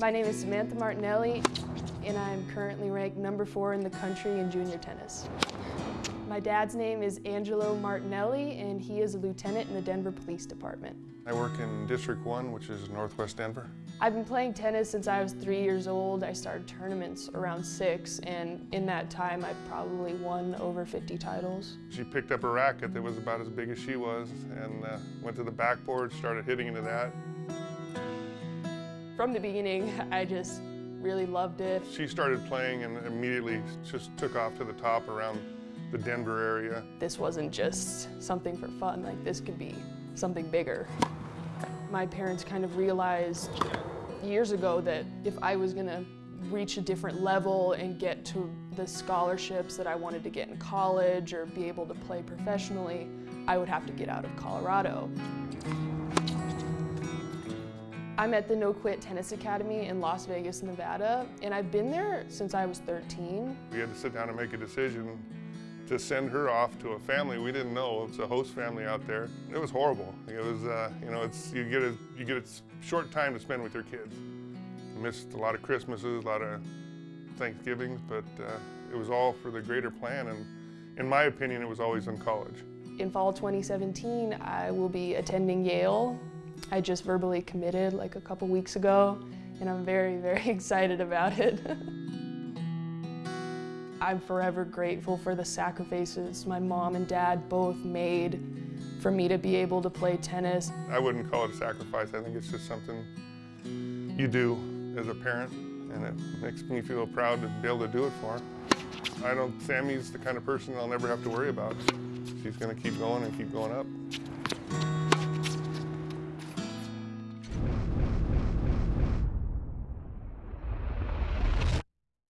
My name is Samantha Martinelli, and I'm currently ranked number four in the country in junior tennis. My dad's name is Angelo Martinelli, and he is a lieutenant in the Denver Police Department. I work in District 1, which is Northwest Denver. I've been playing tennis since I was three years old. I started tournaments around six, and in that time, I probably won over 50 titles. She picked up a racket that was about as big as she was and uh, went to the backboard, started hitting into that. From the beginning, I just really loved it. She started playing and immediately just took off to the top around the Denver area. This wasn't just something for fun, like this could be something bigger. My parents kind of realized years ago that if I was gonna reach a different level and get to the scholarships that I wanted to get in college or be able to play professionally, I would have to get out of Colorado. I'm at the No Quit Tennis Academy in Las Vegas, Nevada, and I've been there since I was 13. We had to sit down and make a decision to send her off to a family we didn't know. It's a host family out there. It was horrible. It was, uh, you know, it's you get a you get a short time to spend with your kids. I missed a lot of Christmases, a lot of Thanksgivings, but uh, it was all for the greater plan. And in my opinion, it was always in college. In fall 2017, I will be attending Yale. I just verbally committed like a couple weeks ago, and I'm very, very excited about it. I'm forever grateful for the sacrifices my mom and dad both made for me to be able to play tennis. I wouldn't call it a sacrifice. I think it's just something you do as a parent, and it makes me feel proud to be able to do it for her. I don't, Sammy's the kind of person I'll never have to worry about. She's gonna keep going and keep going up.